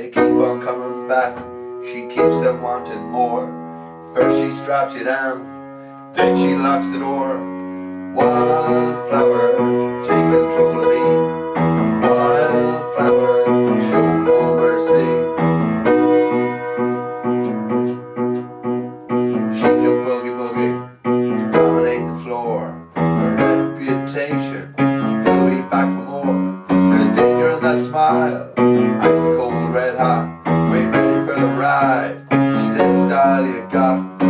They keep on coming back, she keeps them wanting more. First she straps you down, then she locks the door. Wildflower, take control of me. Wildflower, show no mercy. She can boogie boogie, dominate the floor. Her reputation, will be back for more. There's danger in that smile, red hot. We ready for the ride. She's any style you got.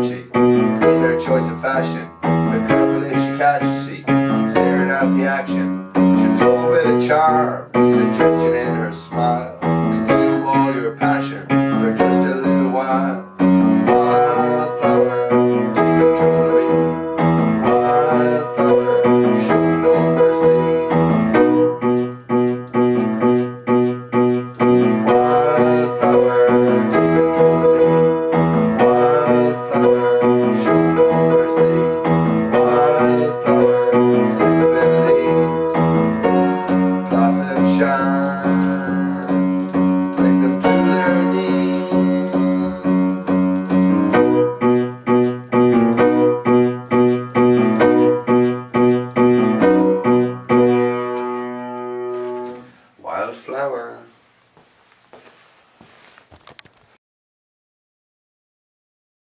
Matchy her choice of fashion. But careful if she catches shine.